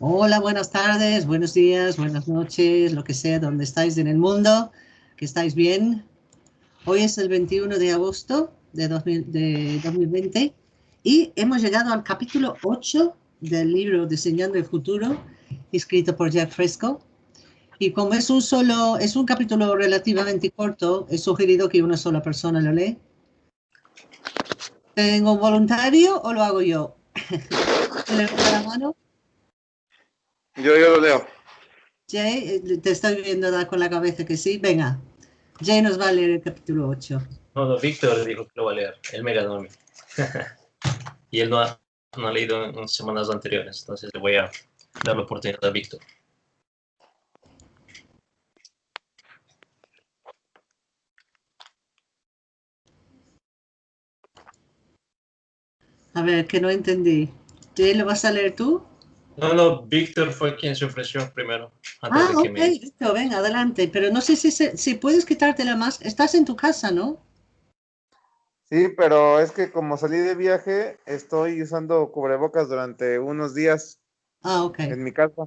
Hola, buenas tardes, buenos días, buenas noches, lo que sea, donde estáis en el mundo, que estáis bien. Hoy es el 21 de agosto de, 2020 y hemos llegado al capítulo 8 del libro Diseñando el Futuro, escrito por Jack Fresco. Y como es un solo, es un capítulo relativamente corto, he sugerido que una sola persona lo lee. ¿Tengo un voluntario o lo hago yo? ¿Le la mano? Yo, yo lo leo. Jay, eh, te estoy viendo dar con la cabeza que sí. Venga, Jay nos va a leer el capítulo 8. No, no, Víctor dijo que lo va a leer. Él me ganó a mí. y él no ha, no ha leído en semanas anteriores, entonces le voy a dar la oportunidad a Víctor. A ver, que no entendí. Jay, ¿lo vas a leer tú? No, no, Víctor fue quien se ofreció primero. Ah, ok, Víctor, ven, adelante. Pero no sé si, si puedes quitarte la más. Estás en tu casa, ¿no? Sí, pero es que como salí de viaje, estoy usando cubrebocas durante unos días. Ah, ok. En mi casa.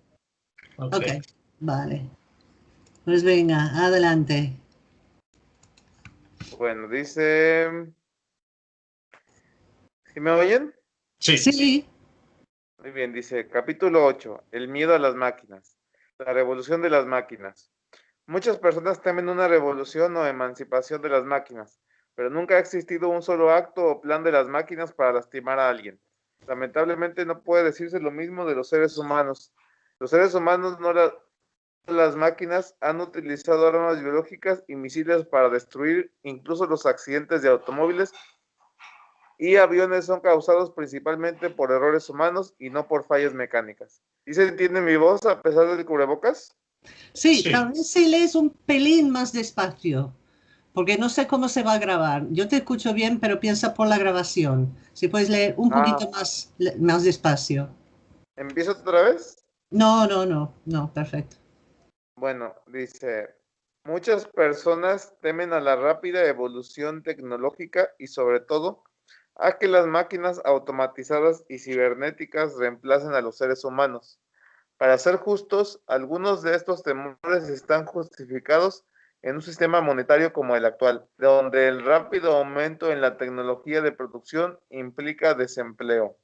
Ok, okay vale. Pues venga, adelante. Bueno, dice... ¿Sí me oyen? Sí. Sí. Muy bien, dice capítulo 8, el miedo a las máquinas, la revolución de las máquinas. Muchas personas temen una revolución o emancipación de las máquinas, pero nunca ha existido un solo acto o plan de las máquinas para lastimar a alguien. Lamentablemente no puede decirse lo mismo de los seres humanos. Los seres humanos, no las máquinas, han utilizado armas biológicas y misiles para destruir incluso los accidentes de automóviles y aviones son causados principalmente por errores humanos y no por fallas mecánicas. ¿Y se entiende mi voz a pesar del cubrebocas? Sí, tal vez si lees un pelín más despacio, porque no sé cómo se va a grabar. Yo te escucho bien, pero piensa por la grabación. Si puedes leer un ah. poquito más, más despacio. ¿Empiezo otra vez? No, no, no, no, perfecto. Bueno, dice, muchas personas temen a la rápida evolución tecnológica y sobre todo a que las máquinas automatizadas y cibernéticas reemplacen a los seres humanos. Para ser justos, algunos de estos temores están justificados en un sistema monetario como el actual, donde el rápido aumento en la tecnología de producción implica desempleo.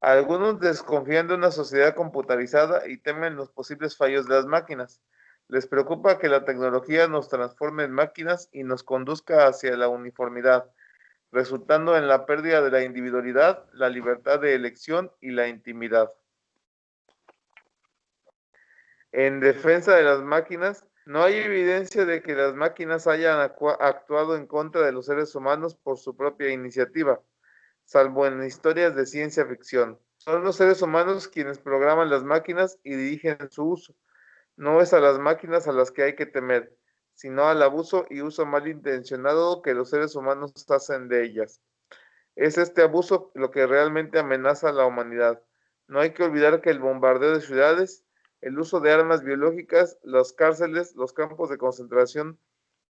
Algunos desconfían de una sociedad computarizada y temen los posibles fallos de las máquinas. Les preocupa que la tecnología nos transforme en máquinas y nos conduzca hacia la uniformidad, resultando en la pérdida de la individualidad, la libertad de elección y la intimidad. En defensa de las máquinas, no hay evidencia de que las máquinas hayan actuado en contra de los seres humanos por su propia iniciativa, salvo en historias de ciencia ficción. Son los seres humanos quienes programan las máquinas y dirigen su uso. No es a las máquinas a las que hay que temer, sino al abuso y uso malintencionado que los seres humanos hacen de ellas. Es este abuso lo que realmente amenaza a la humanidad. No hay que olvidar que el bombardeo de ciudades, el uso de armas biológicas, las cárceles, los campos de concentración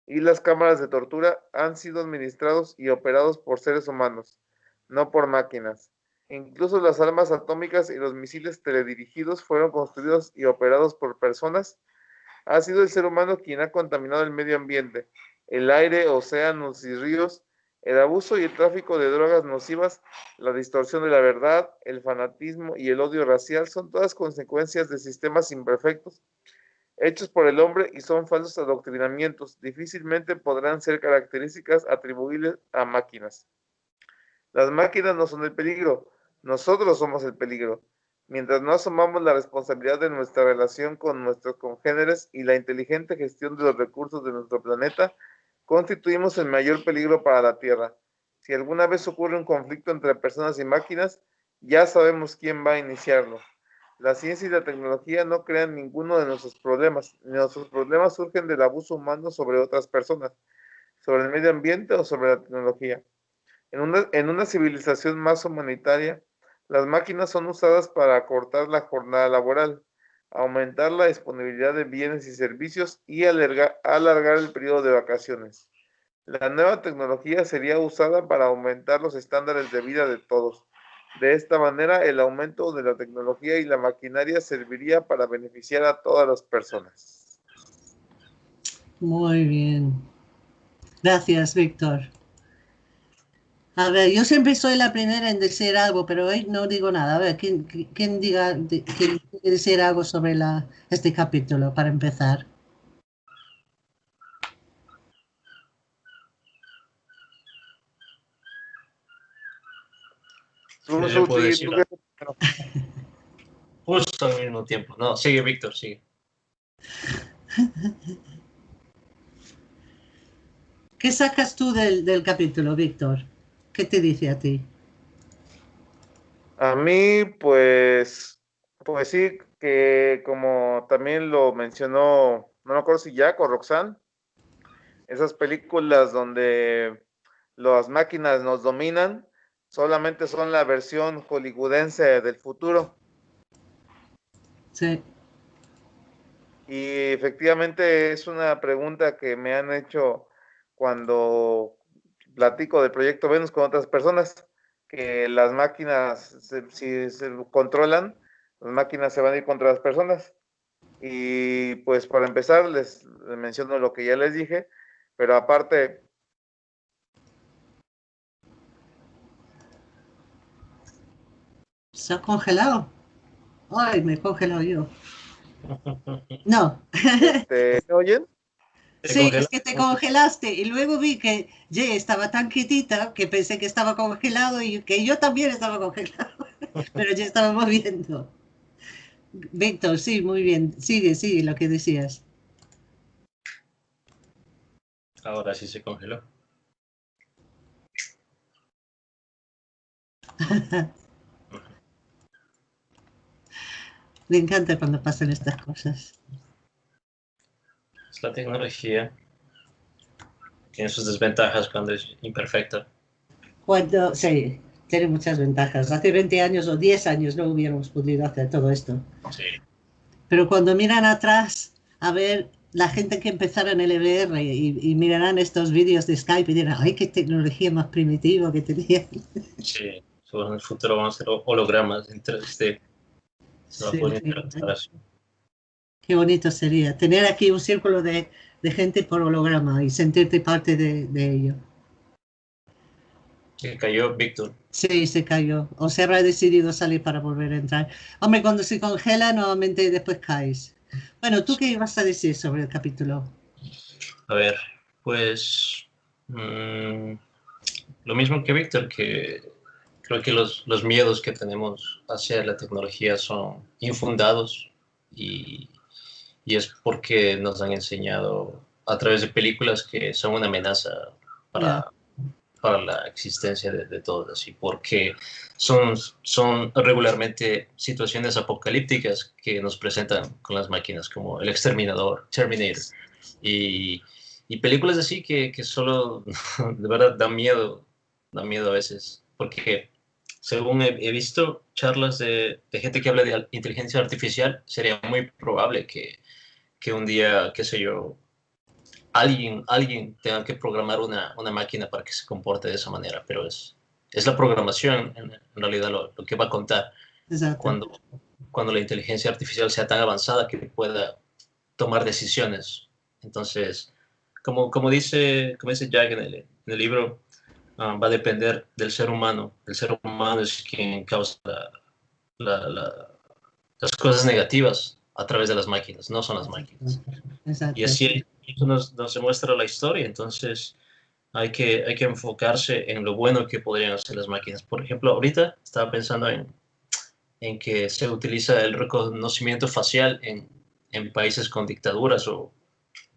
y las cámaras de tortura han sido administrados y operados por seres humanos, no por máquinas. Incluso las armas atómicas y los misiles teledirigidos fueron construidos y operados por personas ha sido el ser humano quien ha contaminado el medio ambiente, el aire, océanos y ríos, el abuso y el tráfico de drogas nocivas, la distorsión de la verdad, el fanatismo y el odio racial son todas consecuencias de sistemas imperfectos hechos por el hombre y son falsos adoctrinamientos. Difícilmente podrán ser características atribuibles a máquinas. Las máquinas no son el peligro, nosotros somos el peligro. Mientras no asumamos la responsabilidad de nuestra relación con nuestros congéneres y la inteligente gestión de los recursos de nuestro planeta, constituimos el mayor peligro para la Tierra. Si alguna vez ocurre un conflicto entre personas y máquinas, ya sabemos quién va a iniciarlo. La ciencia y la tecnología no crean ninguno de nuestros problemas. Nuestros problemas surgen del abuso humano sobre otras personas, sobre el medio ambiente o sobre la tecnología. En una, en una civilización más humanitaria, las máquinas son usadas para acortar la jornada laboral, aumentar la disponibilidad de bienes y servicios y alargar, el periodo de vacaciones. La nueva tecnología sería usada para aumentar los estándares de vida de todos, De esta manera, el aumento de la tecnología y la maquinaria serviría para beneficiar a todas las personas. Muy bien. Gracias, Víctor. A ver, yo siempre soy la primera en decir algo, pero hoy no digo nada. A ver, ¿quién, quién diga, quién quiere decir algo sobre la, este capítulo para empezar? Yo puedo decir. Justo al mismo tiempo. No, sigue Víctor, sigue. ¿Qué sacas tú del, del capítulo, Víctor? ¿Qué te dice a ti? A mí, pues, pues sí, que como también lo mencionó, no me acuerdo si Jack o Roxanne, esas películas donde las máquinas nos dominan solamente son la versión hollywoodense del futuro. Sí. Y efectivamente es una pregunta que me han hecho cuando platico del proyecto Venus con otras personas, que las máquinas, si se controlan, las máquinas se van a ir contra las personas. Y pues para empezar, les, menciono lo que ya les dije, pero aparte... ¿Se ha congelado? Ay, me he congelado yo. No. Este, ¿Me oyen? Sí, es que te congelaste y luego vi que Ye estaba tan quietita que pensé que estaba congelado y que yo también estaba congelado, pero ya estaba moviendo. Víctor, sí, muy bien. Sigue, sigue lo que decías. Ahora sí se congeló. Me encanta cuando pasan estas cosas la tecnología tiene sus desventajas cuando es imperfecta. Cuando, sí, tiene muchas ventajas. Hace 20 años o 10 años no hubiéramos podido hacer todo esto. Sí. Pero cuando miran atrás a ver la gente que empezaron el EBR y, y mirarán estos vídeos de Skype y dirán, ay, qué tecnología más primitiva que tenían. Sí, en el futuro van a ser hologramas en 3D. Se va a poder sí, Qué bonito sería tener aquí un círculo de, de gente por holograma y sentirte parte de, de, ello. Se cayó Víctor. Sí, se cayó. O se habrá decidido salir para volver a entrar. Hombre, cuando se congela, nuevamente después caes. Bueno, ¿tú qué ibas a decir sobre el capítulo? A ver, pues mmm, lo mismo que Víctor, que creo que los, los miedos que tenemos hacia la tecnología son infundados y y es porque nos han enseñado a través de películas que son una amenaza para, para la existencia de, de todos, así porque son, son regularmente situaciones apocalípticas que nos presentan con las máquinas, como El Exterminador, Terminator, y, y películas así que, que solo de verdad dan miedo, dan miedo a veces, porque según he, he visto charlas de, de, gente que habla de inteligencia artificial, sería muy probable que que un día, qué sé yo, alguien, alguien tenga que programar una, una máquina para que se comporte de esa manera, pero es, es la programación en, realidad lo, lo, que va a contar cuando, cuando la inteligencia artificial sea tan avanzada que pueda tomar decisiones. Entonces, como, como, dice, como dice Jack en el, en el libro, uh, va a depender del ser humano. El ser humano es quien causa la, la, la, las cosas negativas a través de las máquinas, no son las máquinas. Exacto. Y así nos, nos demuestra la historia, entonces hay que, hay que enfocarse en lo bueno que podrían hacer las máquinas. Por ejemplo, ahorita estaba pensando en, en que se utiliza el reconocimiento facial en, en países con dictaduras o,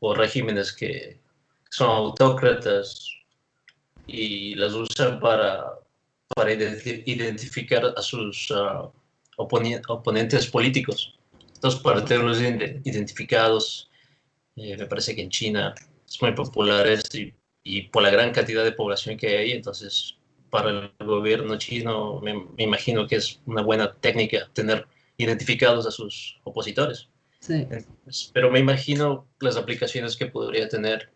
o regímenes que son autócratas y las usan para, para identificar a sus uh, oponentes políticos para tenerlos identificados. Eh, me parece que en China es muy popular esto y, y, por la gran cantidad de población que hay ahí, entonces para el gobierno chino me, me, imagino que es una buena técnica tener identificados a sus opositores. Sí. Entonces, pero me imagino las aplicaciones que podría tener,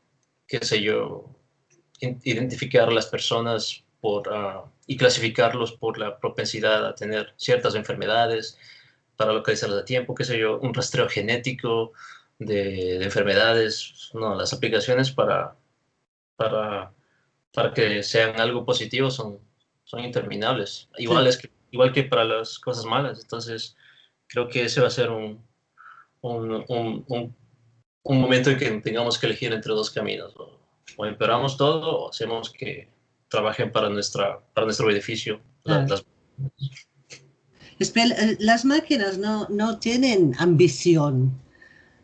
qué sé yo, identificar a las personas por uh, y clasificarlos por la propensidad a tener ciertas enfermedades, para localizarlas a tiempo, qué sé yo, un rastreo genético de, enfermedades, no, las aplicaciones para, para, para que sean algo positivo son, son interminables, igual, que, igual que para las cosas malas, entonces creo que ese va a ser un, un, un, un momento en que tengamos que elegir entre dos caminos, o, empeoramos todo o hacemos que trabajen para, nuestra, para nuestro beneficio. Eh, las máquinas no, no tienen ambición,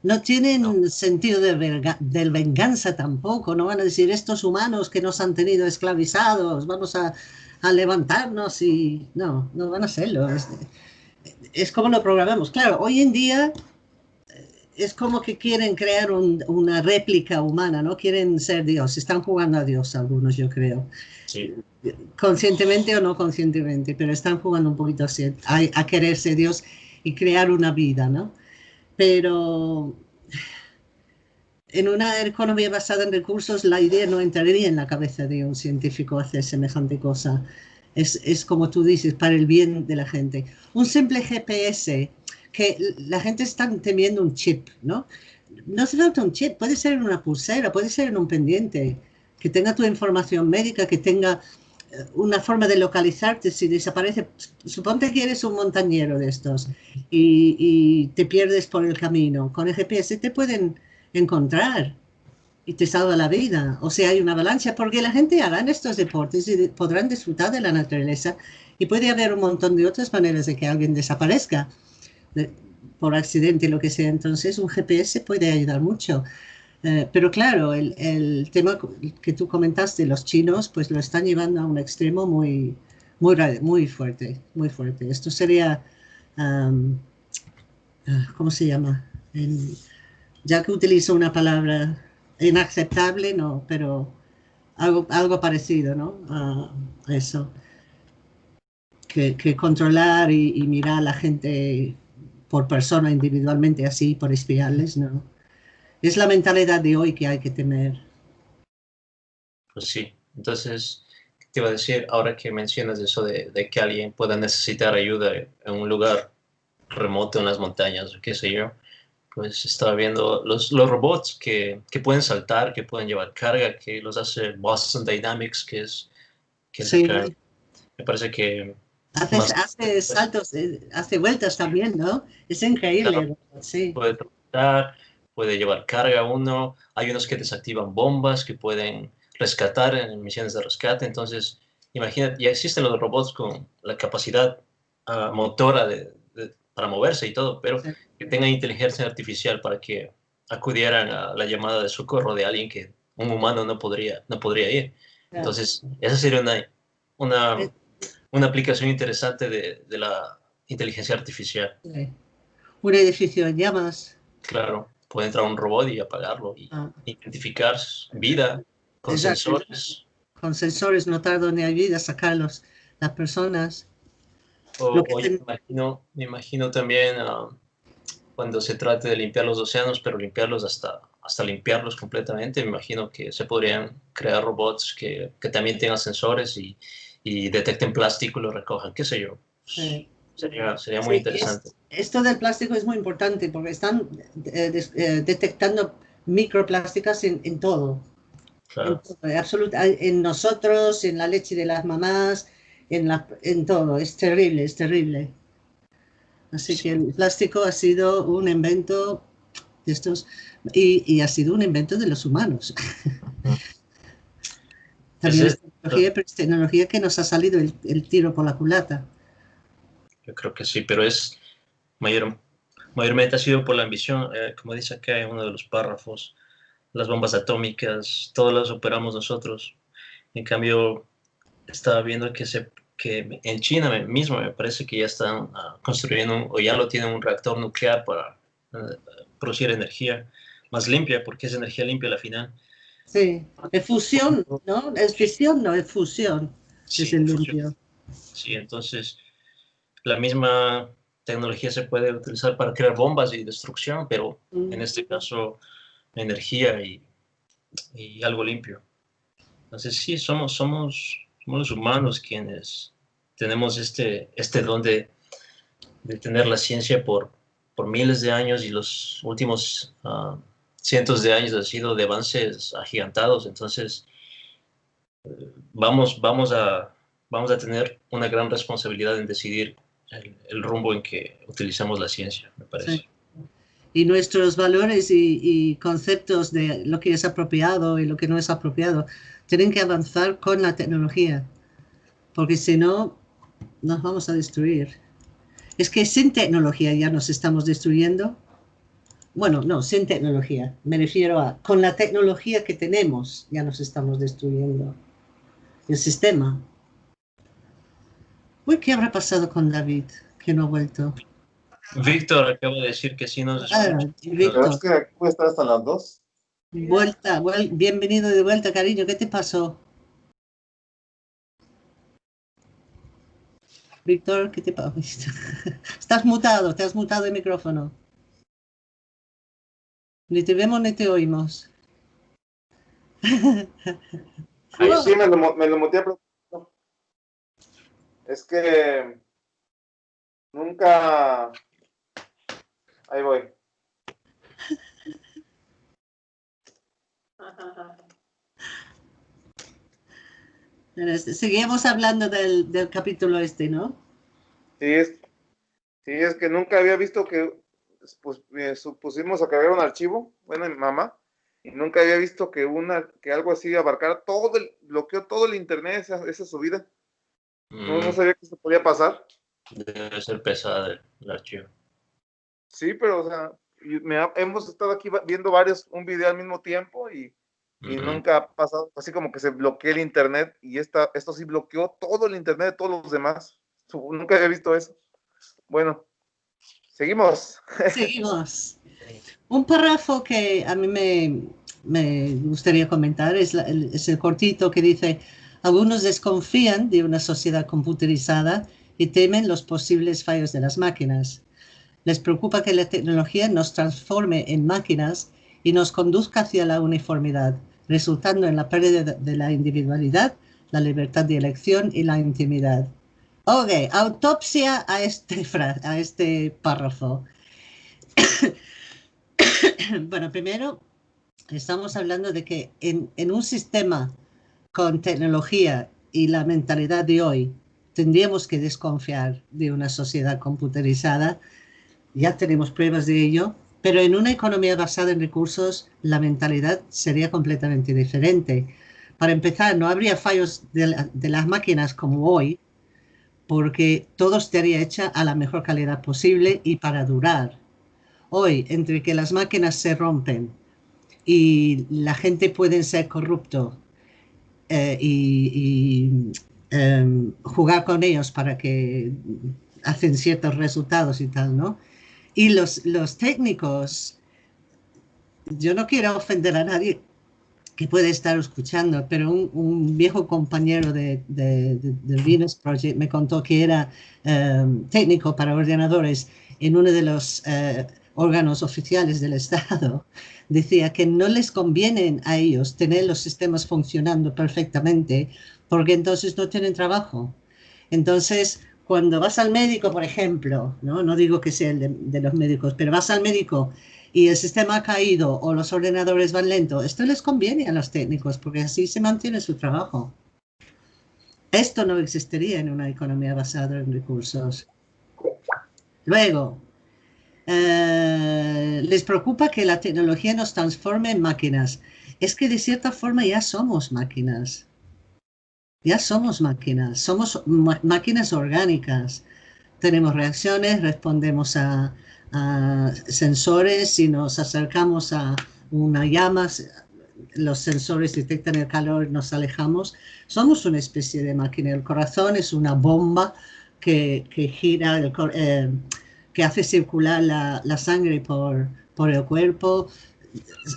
no tienen sentido de, venganza tampoco, no van a decir estos humanos que nos han tenido esclavizados, vamos a, levantarnos y no, no van a hacerlo. Es, es, como lo programamos. Claro, hoy en día es como que quieren crear una réplica humana, ¿no? Quieren ser Dios, están jugando a Dios algunos, yo creo. Sí conscientemente o no conscientemente, pero están jugando un poquito así, a, quererse Dios y crear una vida, ¿no? Pero en una economía basada en recursos, la idea no entraría en la cabeza de un científico hacer semejante cosa. Es, es, como tú dices, para el bien de la gente. Un simple GPS, que la gente está temiendo un chip, ¿no? No se falta un chip, puede ser en una pulsera, puede ser en un pendiente, que tenga tu información médica, que tenga una forma de localizarte si desaparece. Suponte que eres un montañero de estos y, te pierdes por el camino. Con el GPS te pueden encontrar y te salva la vida. O sea, hay una avalancha porque la gente hará estos deportes y podrán disfrutar de la naturaleza y puede haber un montón de otras maneras de que alguien desaparezca por accidente, lo que sea. Entonces, un GPS puede ayudar mucho. Eh, pero claro, el, el, tema que tú comentaste, los chinos, pues lo están llevando a un extremo muy, muy, muy fuerte, muy fuerte. Esto sería, ah, ¿cómo se llama? ya que utilizo una palabra inaceptable, no, pero algo, algo parecido, ¿no? A eso. Que, controlar y, mirar a la gente por persona individualmente así, por espiarles, ¿no? es la mentalidad de hoy que hay que temer. Pues sí, entonces te iba a decir, ahora que mencionas eso de, que alguien pueda necesitar ayuda en un lugar remoto en las montañas o qué sé yo, pues estaba viendo los, los robots que, que, pueden saltar, que pueden llevar carga, que los hace Boston Dynamics, que es... Que sí. me parece que... Hace, hace saltos, eh, hace vueltas también, ¿no? Es increíble. sí. Puede saltar, puede llevar carga uno, hay unos que desactivan bombas que pueden rescatar en misiones de rescate, entonces imagínate, ya existen los robots con la capacidad ah, motora de, para moverse y todo, pero que tengan inteligencia artificial para que acudieran a la llamada de socorro de alguien que un humano no podría, no podría ir. Entonces, esa sería una, una, una aplicación interesante de, de, la inteligencia artificial. Un edificio en llamas. Claro puede entrar un robot y apagarlo y ah. identificar vida con sensores. Con sensores, notar dónde hay vida, sacarlos las personas. O, me, imagino, me imagino también ah, cuando se trate de limpiar los océanos, pero limpiarlos hasta, hasta limpiarlos completamente, me imagino que se podrían crear robots que, que también tengan sensores y, y, detecten plástico y lo recojan, qué sé yo. Sí. Sería, sería muy interesante. esto del plástico es muy importante porque están eh, eh, detectando microplásticas en, en todo. Claro. En, en, nosotros, en la leche de las mamás, en, la, en todo. Es terrible, es terrible. Así que el plástico ha sido un invento de estos y, y ha sido un invento de los humanos. También es tecnología, pero es tecnología que nos ha salido el, el tiro por la culata. Yo creo que sí, pero es mayor, mayormente ha sido por la ambición, eh, como dice acá en uno de los párrafos, las bombas atómicas, todas las operamos nosotros. En cambio, estaba viendo que, se, que en China mismo me parece que ya están ah, construyendo o ya lo tienen un reactor nuclear para eh, producir energía más limpia, porque es energía limpia al final. Sí, es fusión, ¿no? Es fisión, no es fusión. Sí, es el limpio. Sí, entonces la misma tecnología se puede utilizar para crear bombas y destrucción, pero en este caso energía y, algo limpio. Entonces sí, somos, somos, somos los humanos quienes tenemos este, este don de, de tener la ciencia por, por miles de años y los últimos ah, cientos de años ha sido de avances agigantados. Entonces, vamos, vamos, a, vamos a tener una gran responsabilidad en decidir el, rumbo en que utilizamos la ciencia, me parece. Y nuestros valores y, y, conceptos de lo que es apropiado y lo que no es apropiado tienen que avanzar con la tecnología, porque si no, nos vamos a destruir. Es que sin tecnología ya nos estamos destruyendo. Bueno, no, sin tecnología. Me refiero a, con la tecnología que tenemos ya nos estamos destruyendo. El sistema. Uy, ¿qué habrá pasado con David? Que no ha vuelto. Víctor acabo de decir que sí nos ah, Víctor. Es que aquí puede estar hasta las dos. Vuelta, bienvenido de vuelta, cariño. ¿Qué te pasó? Víctor, ¿qué te pasa? Estás mutado, te has mutado el micrófono. Ni te vemos ni te oímos. Ahí sí, me lo, me lo muteé. Es que nunca... Ahí voy. Seguimos hablando del, del, capítulo este, ¿no? Sí es, sí, es que nunca había visto que pues, supusimos a cargar un archivo, bueno, mi mamá, y nunca había visto que una, que algo así abarcara todo el, bloqueó todo el internet, esa, esa subida. No, no, mm. sabía que eso podía pasar. Debe ser pesada el, el archivo. Sí, pero, o sea, me hemos estado aquí viendo varios, un video al mismo tiempo y y nunca ha pasado así como que se bloquea el internet y esta, esto sí bloqueó todo el internet de todos los demás. Nunca había visto eso. Bueno, seguimos. Seguimos. Un párrafo que a mí me, me gustaría comentar es, es el cortito que dice, algunos desconfían de una sociedad computerizada y temen los posibles fallos de las máquinas. Les preocupa que la tecnología nos transforme en máquinas y nos conduzca hacia la uniformidad, resultando en la pérdida de la individualidad, la libertad de elección y la intimidad. Ok, autopsia a este, a este párrafo. bueno, primero, estamos hablando de que en, un sistema con tecnología y la mentalidad de hoy, tendríamos que desconfiar de una sociedad computerizada. Ya tenemos pruebas de ello, pero en una economía basada en recursos, la mentalidad sería completamente diferente. Para empezar, no habría fallos de, las máquinas como hoy, porque todo estaría hecho a la mejor calidad posible y para durar. Hoy, entre que las máquinas se rompen y la gente puede ser corrupto eh, y, em, jugar con ellos para que hacen ciertos resultados y tal, ¿no? Y los, los técnicos, yo no quiero ofender a nadie que puede estar escuchando, pero un, viejo compañero de, Venus Project me contó que era em, técnico para ordenadores en uno de los eh, órganos oficiales del Estado. Decía que no les conviene a ellos tener los sistemas funcionando perfectamente porque entonces no tienen trabajo. Entonces, cuando vas al médico, por ejemplo, no, no digo que sea el de, los médicos, pero vas al médico y el sistema ha caído o los ordenadores van lento, esto les conviene a los técnicos porque así se mantiene su trabajo. Esto no existiría en una economía basada en recursos. Luego, eh, les preocupa que la tecnología nos transforme en máquinas. Es que de cierta forma ya somos máquinas. Ya somos máquinas, somos máquinas orgánicas. Tenemos reacciones, respondemos a, sensores, si nos acercamos a una llama, los sensores detectan el calor, nos alejamos. Somos una especie de máquina. El corazón es una bomba que, gira, eh, que hace circular la, sangre por, por el cuerpo.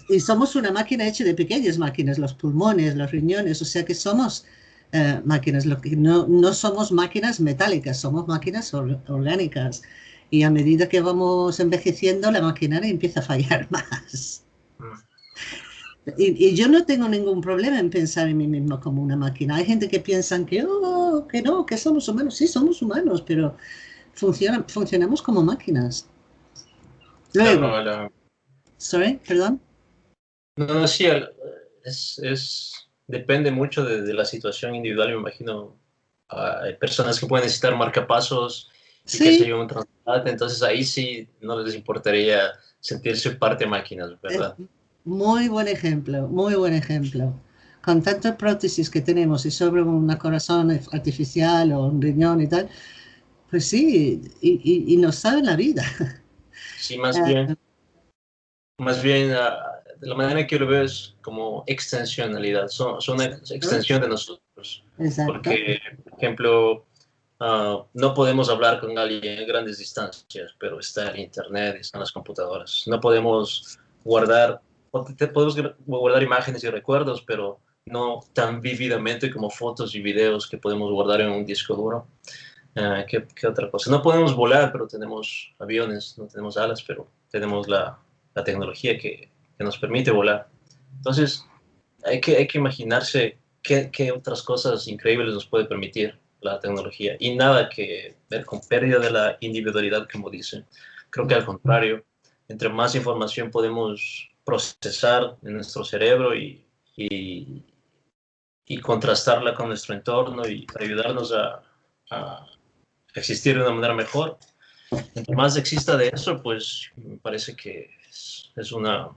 Y somos una máquina hecha de pequeñas máquinas, los pulmones, los riñones, o sea que somos eh, máquinas. Lo que no, no, somos máquinas metálicas, somos máquinas orgánicas. Y a medida que vamos envejeciendo, la maquinaria empieza a fallar más. Y, yo no tengo ningún problema en pensar en mí mismo como una máquina. Hay gente que piensa que, oh, que no, que somos humanos. Sí, somos humanos, pero funciona, funcionamos como máquinas. Luego, Sorry, perdón. No, sí, es, es, depende mucho de, la situación individual, me imagino. hay personas que pueden necesitar marcapasos y que se un transporte, entonces ahí sí no les importaría sentirse parte máquinas, ¿verdad? muy buen ejemplo, muy buen ejemplo. Con tantas prótesis que tenemos y sobre un corazón artificial o un riñón y tal, pues sí, y, y, nos sabe la vida. Sí, más ah, bien. Más bien, ah, de la manera que yo lo veo es como extensionalidad, son, son una extensión de nosotros. Exacto. Porque, por ejemplo, Ah, no podemos hablar con alguien a grandes distancias, pero está el Internet, están las computadoras. No podemos guardar, podemos guardar imágenes y recuerdos, pero no tan vívidamente como fotos y videos que podemos guardar en un disco duro. Ah, ¿qué, otra cosa? No podemos volar, pero tenemos aviones, no tenemos alas, pero tenemos la, la tecnología que, que, nos permite volar. Entonces, hay que, hay que imaginarse qué, qué otras cosas increíbles nos puede permitir la tecnología y nada que ver con pérdida de la individualidad, como dicen. Creo que al contrario, entre más información podemos procesar en nuestro cerebro y, y, contrastarla con nuestro entorno y ayudarnos a, existir de una manera mejor, entre más exista de eso, pues me parece que es, una,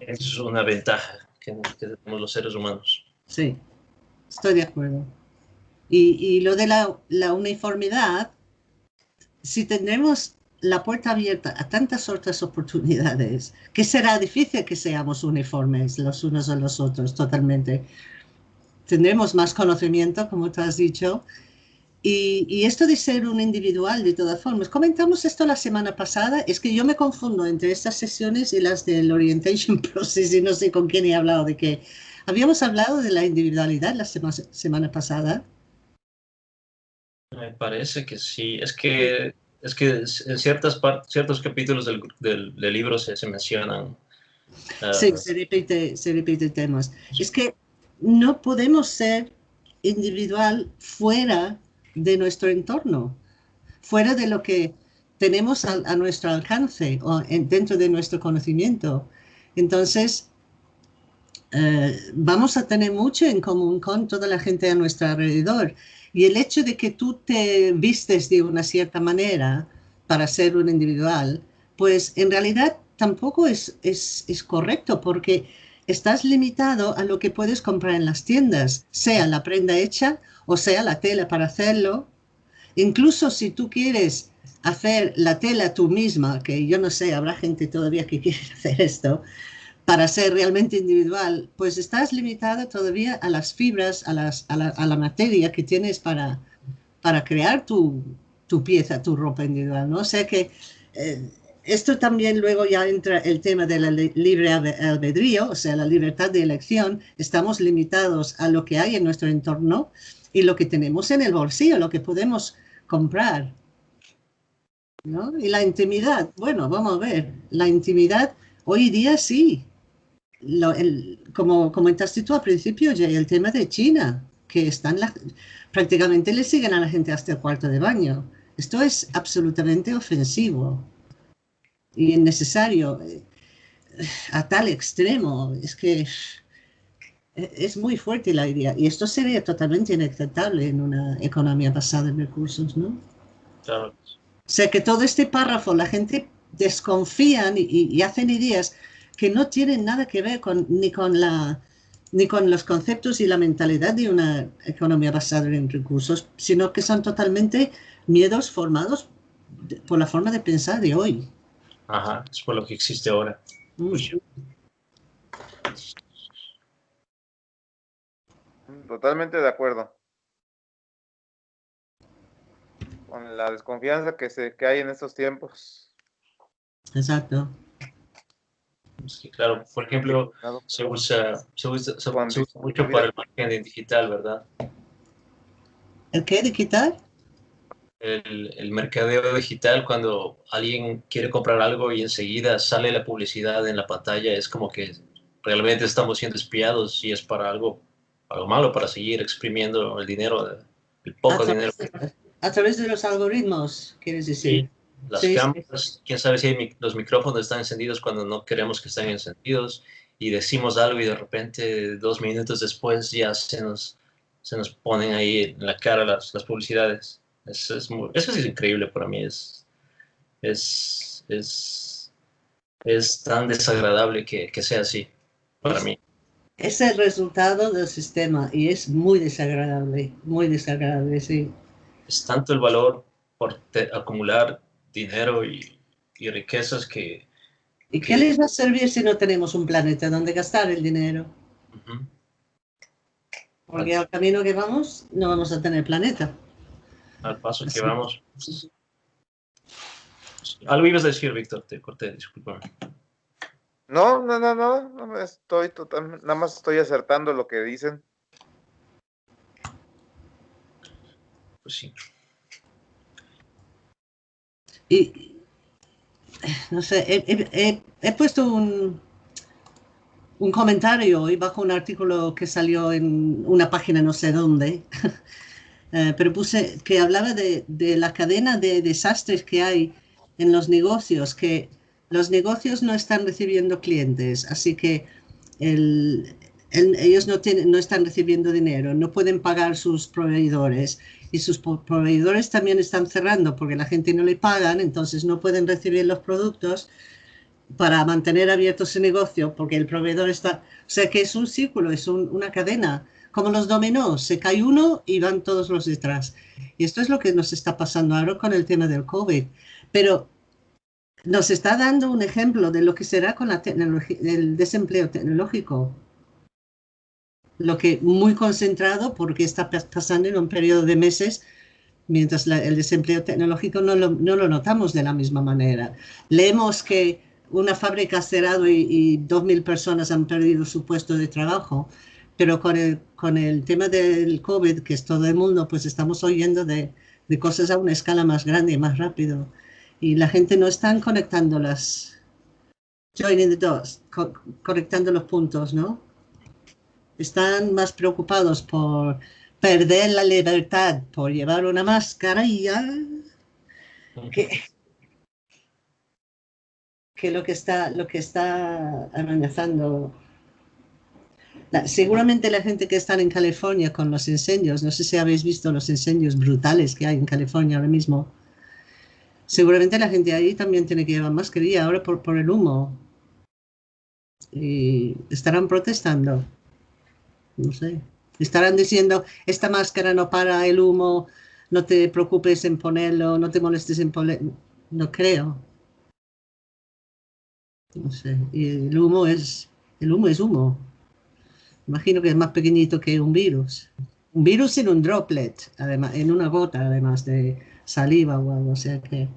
es una ventaja que, que tenemos los seres humanos. Sí, estoy de acuerdo. Y, lo de la, uniformidad, si tendremos la puerta abierta a tantas otras oportunidades, que será difícil que seamos uniformes los unos a los otros totalmente. Tendremos más conocimiento, como tú has dicho, y, y, esto de ser un individual, de todas formas, comentamos esto la semana pasada, es que yo me confundo entre estas sesiones y las del Orientation Process y no sé con quién he hablado de qué. Habíamos hablado de la individualidad la semana pasada me parece que sí. Es que, es que en ciertas ciertos capítulos del, del, libro se, se mencionan. Ah, sí, se repite, se repite temas. Es que no podemos ser individual fuera de nuestro entorno, fuera de lo que tenemos a, a nuestro alcance o dentro de nuestro conocimiento. Entonces, eh, vamos a tener mucho en común con toda la gente a nuestro alrededor. Y el hecho de que tú te vistes de una cierta manera para ser un individual, pues en realidad tampoco es, es, es correcto porque estás limitado a lo que puedes comprar en las tiendas, sea la prenda hecha o sea la tela para hacerlo. Incluso si tú quieres hacer la tela tú misma, que yo no sé, habrá gente todavía que quiere hacer esto, para ser realmente individual, pues estás limitada todavía a las fibras, a, las, a, la, a la, materia que tienes para, para crear tu, tu, pieza, tu ropa individual, ¿no? O sea que eh, esto también luego ya entra el tema de la libre albedrío, o sea, la libertad de elección. Estamos limitados a lo que hay en nuestro entorno y lo que tenemos en el bolsillo, lo que podemos comprar. ¿no? Y la intimidad, bueno, vamos a ver, la intimidad hoy día sí, como comentaste tú al principio, el tema de China, que están prácticamente le siguen a la gente hasta el cuarto de baño. Esto es absolutamente ofensivo y innecesario eh, a tal extremo. Es que es muy fuerte la idea y esto sería totalmente inaceptable en una economía basada en recursos, ¿no? Claro. O sea que todo este párrafo la gente desconfían y, y hacen ideas que no tienen nada que ver con, ni, con la, ni con los conceptos y la mentalidad de una economía basada en recursos, sino que son totalmente miedos formados por la forma de pensar de hoy. Ajá, es por lo que existe ahora. Mm. Totalmente de acuerdo. Con la desconfianza que, se, que hay en estos tiempos. Exacto. Sí, claro. Por ejemplo, se usa, se usa, mucho para el marketing digital, ¿verdad? ¿El qué digital? El, el, mercadeo digital, cuando alguien quiere comprar algo y enseguida sale la publicidad en la pantalla, es como que realmente estamos siendo espiados y es para algo, algo malo, para seguir exprimiendo el dinero, el poco dinero. a través de los algoritmos, quieres decir. Sí, las cámaras, quién sabe si los micrófonos están encendidos cuando no queremos que estén encendidos y decimos algo y de repente dos minutos después ya se nos, se nos ponen ahí en la cara las, las publicidades. Eso es, eso es increíble para mí, es, es, es, es tan desagradable que, que sea así para mí. Es el resultado del sistema y es muy desagradable, muy desagradable, sí. Es tanto el valor por acumular dinero y, y riquezas que, ¿Y qué les va a servir si no tenemos un planeta donde gastar el dinero? Porque al camino que vamos no vamos a tener planeta. Al paso que vamos. Algo ibas a decir, Víctor, te corté, discúlpame. No, no, no, no, no estoy totalmente, nada más estoy acertando lo que dicen. Pues sí. Y, no sé, he, puesto un, un, comentario hoy bajo un artículo que salió en una página no sé dónde, eh, pero puse que hablaba de, de, la cadena de desastres que hay en los negocios, que los negocios no están recibiendo clientes, así que el, ellos no, tienen, no están recibiendo dinero, no pueden pagar sus proveedores y sus proveedores también están cerrando porque la gente no le pagan, entonces no pueden recibir los productos para mantener abierto ese negocio porque el proveedor está... O sea que es un círculo, es una cadena, como los dominós, se cae uno y van todos los detrás. Y esto es lo que nos está pasando ahora con el tema del COVID. Pero nos está dando un ejemplo de lo que será con la el desempleo tecnológico lo que muy concentrado porque está pasando en un periodo de meses, mientras el desempleo tecnológico no lo, no lo, notamos de la misma manera. Leemos que una fábrica ha cerrado y, dos 2.000 personas han perdido su puesto de trabajo, pero con el, con el tema del COVID, que es todo el mundo, pues estamos oyendo de, de cosas a una escala más grande y más rápido. Y la gente no está conectando las, joining the dots, conectando los puntos, ¿no? Están más preocupados por perder la libertad por llevar una máscara y ya que, que lo que está lo que está amenazando seguramente la gente que está en California con los incendios, no sé si habéis visto los incendios brutales que hay en California ahora mismo, seguramente la gente ahí también tiene que llevar mascarilla ahora por, por el humo. Y estarán protestando no sé. Estarán diciendo, esta máscara no para el humo, no te preocupes en ponerlo, no te molestes en ponerlo. No creo. No sé. Y el humo es, el humo es humo. Imagino que es más pequeñito que un virus. Un virus en un droplet, además, en una gota, además de saliva o algo. O sea que,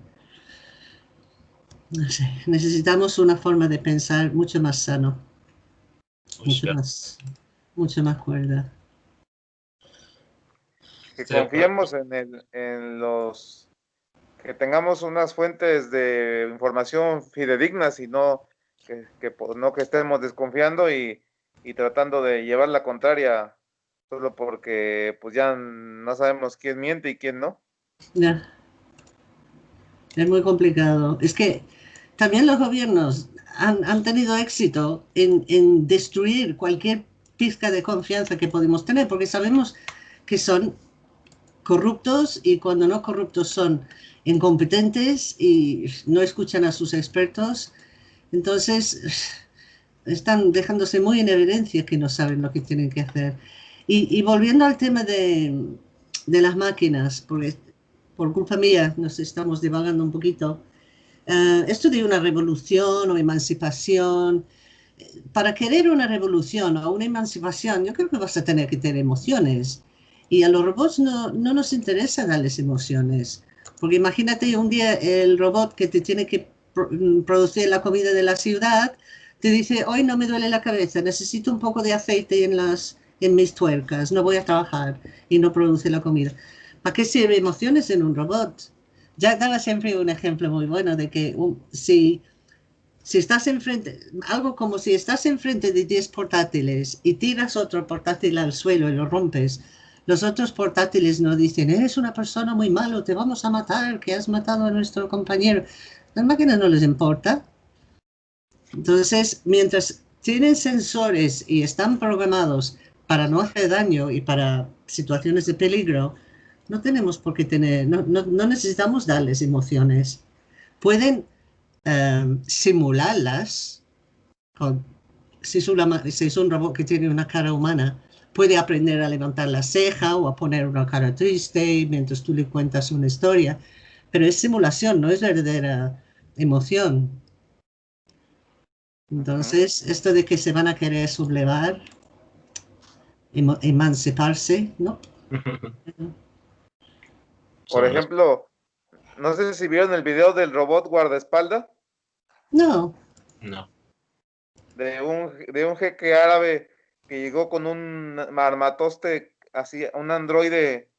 no sé, necesitamos una forma de pensar mucho más sano. Mucho más mucho más cuerda. Que confiemos en, el, en los, que tengamos unas fuentes de información fidedignas y no que, no que estemos desconfiando y, y, tratando de llevar la contraria solo porque pues ya no sabemos quién miente y quién no. Ya. Es muy complicado. Es que también los gobiernos han, han tenido éxito en, en destruir cualquier pizca de confianza que podemos tener, porque sabemos que son corruptos y cuando no corruptos son incompetentes y no escuchan a sus expertos. Entonces, están dejándose muy en evidencia que no saben lo que tienen que hacer. Y, volviendo al tema de, de, las máquinas, porque por culpa mía nos estamos divagando un poquito, eh, esto de una revolución o emancipación, para querer una revolución o una emancipación, yo creo que vas a tener que tener emociones. Y a los robots no, no nos interesa darles emociones. Porque imagínate un día el robot que te tiene que producir la comida de la ciudad, te dice, hoy no me duele la cabeza, necesito un poco de aceite en, las, en mis tuercas, no voy a trabajar y no produce la comida. ¿Para qué sirve emociones en un robot? Ya daba siempre un ejemplo muy bueno de que si si estás enfrente, algo como si estás enfrente de 10 portátiles y tiras otro portátil al suelo y lo rompes, los otros portátiles no dicen, eres una persona muy malo, te vamos a matar, que has matado a nuestro compañero. Las máquinas no les importa. Entonces, mientras tienen sensores y están programados para no hacer daño y para situaciones de peligro, no tenemos por qué tener, no, no necesitamos darles emociones. Pueden Em, simularlas. si, es si es un robot que tiene una cara humana, puede aprender a levantar la ceja o a poner una cara triste mientras tú le cuentas una historia. Pero es simulación, no es verdadera emoción. Entonces, esto de que se van a querer sublevar, emanciparse, ¿no? Por ejemplo, no sé si vieron el video del robot guardaespaldas. No. No. De un, de un jeque árabe que llegó con un armatoste, así, un androide.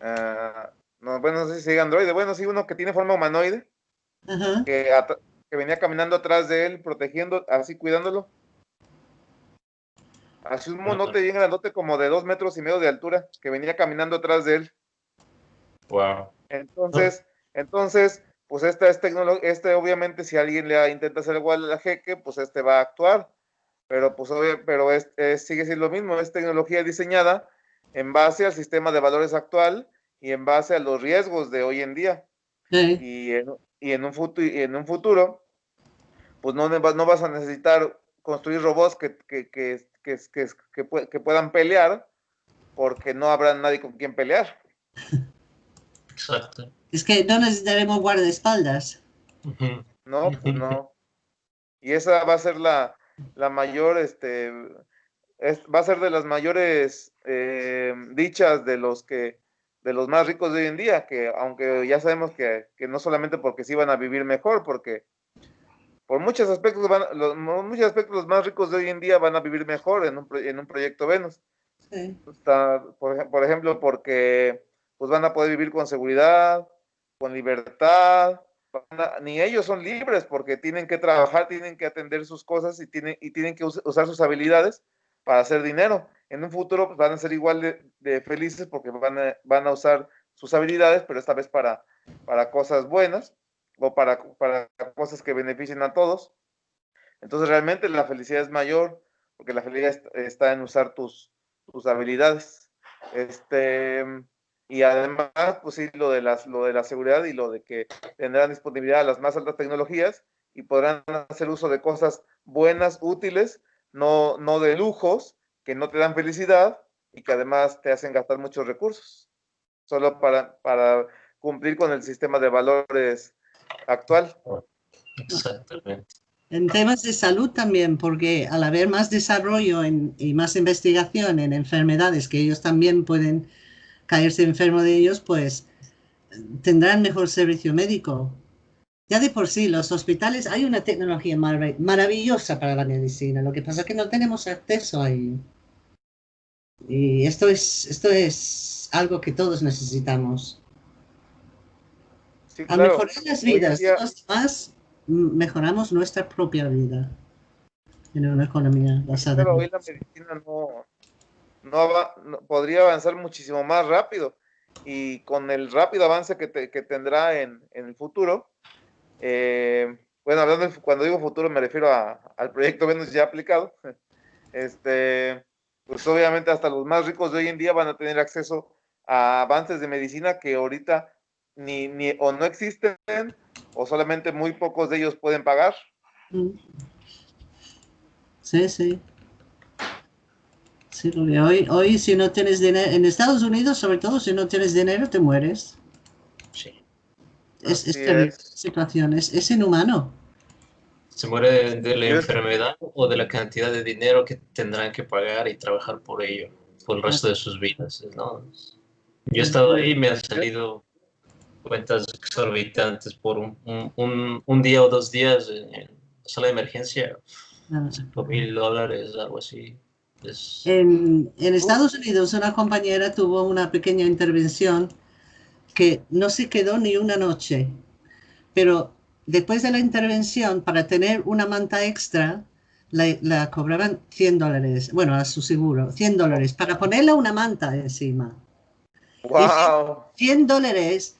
Ah, no, bueno, no sé si sigue androide. Bueno, sí, uno que tiene forma humanoide. Que, que, venía caminando atrás de él, protegiendo, así cuidándolo. Así un monote bien grandote, como de dos metros y medio de altura, que venía caminando atrás de él. Wow. Entonces, entonces, pues esta es tecnología, este obviamente si alguien le intenta hacer igual a jeque, pues este va a actuar, pero pues pero sigue siendo lo mismo, es tecnología diseñada en base al sistema de valores actual y en base a los riesgos de hoy en día. Y, en, y, en, un futuro, y en un futuro, pues no, no vas a necesitar construir robots que, que, que, que, puedan pelear, porque no habrá nadie con quien pelear. Exacto. Es que no necesitaremos guardaespaldas. No, pues no. Y esa va a ser la, la mayor, este, va a ser de las mayores eh, dichas de los que, de los más ricos de hoy en día, que aunque ya sabemos que, que no solamente porque sí van a vivir mejor, porque por muchos aspectos, van, los, muchos aspectos los más ricos de hoy en día van a vivir mejor en un, en un proyecto Venus. Sí. Está, por, por, ejemplo, porque pues van a poder vivir con seguridad, con libertad, ni ellos son libres porque tienen que trabajar, tienen que atender sus cosas y tienen, y tienen que usar sus habilidades para hacer dinero. En un futuro pues, van a ser igual de, felices porque van a, van a, usar sus habilidades, pero esta vez para, para cosas buenas o para, para cosas que beneficien a todos. Entonces realmente la felicidad es mayor porque la felicidad está en usar tus, tus habilidades. Este, y además, pues sí, lo de, las, lo de la seguridad y lo de que tendrán disponibilidad a las más altas tecnologías y podrán hacer uso de cosas buenas, útiles, no, no de lujos, que no te dan felicidad y que además te hacen gastar muchos recursos, solo para, para cumplir con el sistema de valores actual. Exactamente. En temas de salud también, porque al haber más desarrollo y más investigación en enfermedades que ellos también pueden caerse enfermo de ellos, pues tendrán mejor servicio médico. Ya de por sí, los hospitales, hay una tecnología maravillosa para la medicina, lo que pasa es que no tenemos acceso ahí. Y esto es, esto es algo que todos necesitamos. Al mejorar las vidas de los demás, mejoramos nuestra propia vida en una economía basada en... la medicina no, no, podría avanzar muchísimo más rápido. Y con el rápido avance que, tendrá en, el futuro, eh, bueno, hablando cuando digo futuro me refiero al proyecto Venus ya aplicado, este, pues obviamente hasta los más ricos de hoy en día van a tener acceso a avances de medicina que ahorita ni, ni o no existen o solamente muy pocos de ellos pueden pagar. Mm. Sí, sí. Hoy, hoy si no tienes dinero, en Estados Unidos sobre todo si no tienes dinero te mueres. Sí. Es, es situación, es, inhumano. Se muere de, la enfermedad o de la cantidad de dinero que tendrán que pagar y trabajar por ello, por el resto de sus vidas. ¿no? Yo he estado ahí y me han salido cuentas exorbitantes por un, un, día o dos días en, sala de emergencia, ah. cinco mil dólares, algo así. En, Estados Unidos una compañera tuvo una pequeña intervención que no se quedó ni una noche, pero después de la intervención, para tener una manta extra, la, la cobraban 100 dólares, bueno, a su seguro, 100 dólares, para ponerle una manta encima. Wow. 100 dólares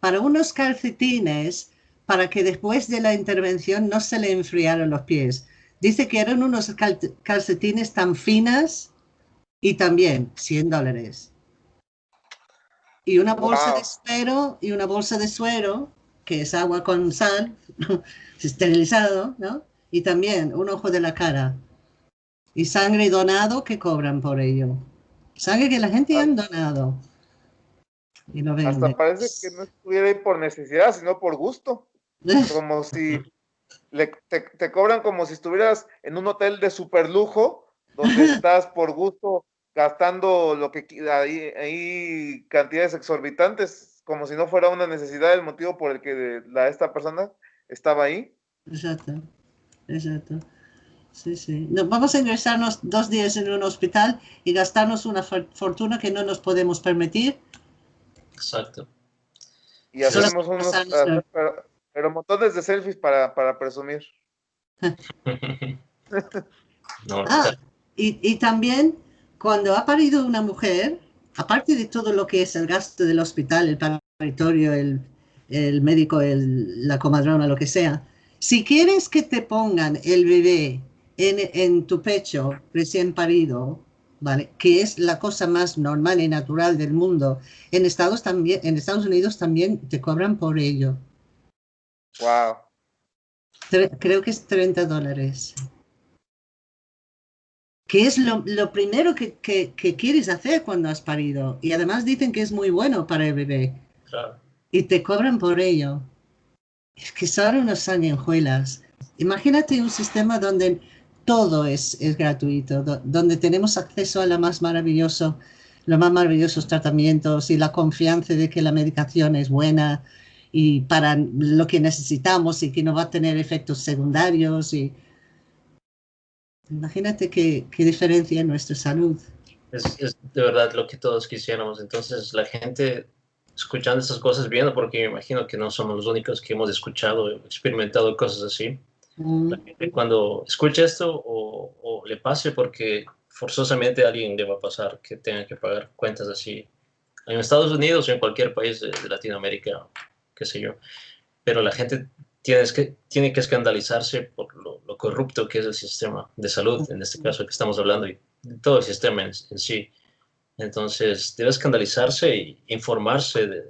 para unos calcetines para que después de la intervención no se le enfriaran los pies. Dice que eran unos cal- calcetines tan finas y también 100 dólares. Y una bolsa Wow. de suero y una bolsa de suero, que es agua con sal, esterilizado, ¿no? Y también un ojo de la cara. Y sangre donado que cobran por ello. Sangre que la gente han donado. Y lo. Hasta parece que no estuviera ahí por necesidad, sino por gusto. Como si le- te, te cobran como si estuvieras en un hotel de super lujo, donde estás por gusto gastando lo que ahí, ahí cantidades exorbitantes, como si no fuera una necesidad el motivo por el que la, esta persona estaba ahí. Exacto, exacto. Sí, sí. No, vamos a ingresarnos dos días en un hospital y gastarnos una for- fortuna que no nos podemos permitir. Exacto. Y hacemos unos, pero, montones de selfies para, para presumir. no, Ah, y, y también cuando ha parido una mujer, aparte de todo lo que es el gasto del hospital, el paritorio, el, el médico, el- la comadrona, lo que sea, si quieres que te pongan el bebé en, en tu pecho recién parido, ¿vale? Que es la cosa más normal y natural del mundo, en Estados, también, en Estados Unidos también te cobran por ello. Wow. Tre- creo que es 30 dólares. Que es lo, lo primero que, que- que quieres hacer cuando has parido. Y además dicen que es muy bueno para el bebé. claro. Y te cobran por ello. Es que son unos sanguijuelas. Imagínate un sistema donde todo es, es gratuito, do- donde tenemos acceso a lo más maravilloso, los más maravillosos tratamientos y la confianza de que la medicación es buena y para lo que necesitamos y que no va a tener efectos secundarios. Y... Imagínate qué, qué diferencia en nuestra salud. Es, es de verdad lo que todos quisiéramos. Entonces, la gente escuchando estas cosas, viendo, porque me imagino que no somos los únicos que hemos escuchado experimentado cosas así. Mm, La gente cuando escuche esto o, o le pase, porque forzosamente a alguien le va a pasar que tenga que pagar cuentas así en Estados Unidos o en cualquier país de, de Latinoamérica, qué sé yo. Pero la gente tiene que, tiene que escandalizarse por lo, lo corrupto que es el sistema de salud, en este caso que estamos hablando, y todo el sistema en, en sí. Entonces, debe escandalizarse e informarse de,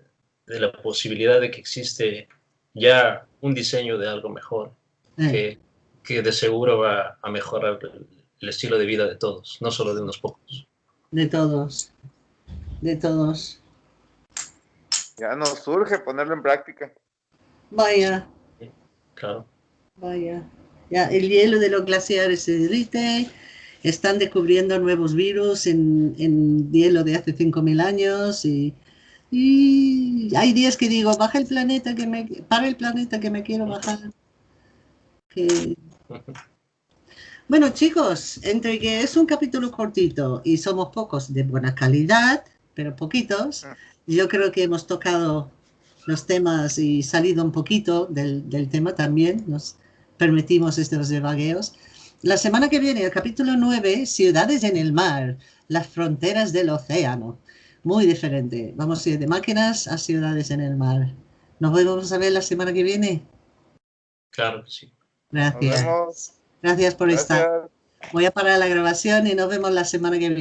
de la posibilidad de que existe ya un diseño de algo mejor que, que de seguro va a mejorar el, el estilo de vida de todos, no solo de unos pocos. de todos. De todos. Ya nos surge ponerlo en práctica. Vaya. Claro. Vaya. Ya, el hielo de los glaciares se derrite, están descubriendo nuevos virus en, en hielo de hace 5.000 años y, y hay días que digo, baja el planeta que me, para el planeta que me quiero bajar. Que... Bueno chicos, entre que es un capítulo cortito y somos pocos de buena calidad, pero poquitos, yo creo que hemos tocado los temas y salido un poquito del, del tema también, nos permitimos estos devagueos. La semana que viene, el capítulo 9, Ciudades en el mar, las fronteras del océano. Muy diferente. Vamos a ir de máquinas a ciudades en el mar. Nos vemos a ver la semana que viene. Claro que sí. Nos Gracias. vemos. Gracias por estar. Voy a parar la grabación y nos vemos la semana que viene.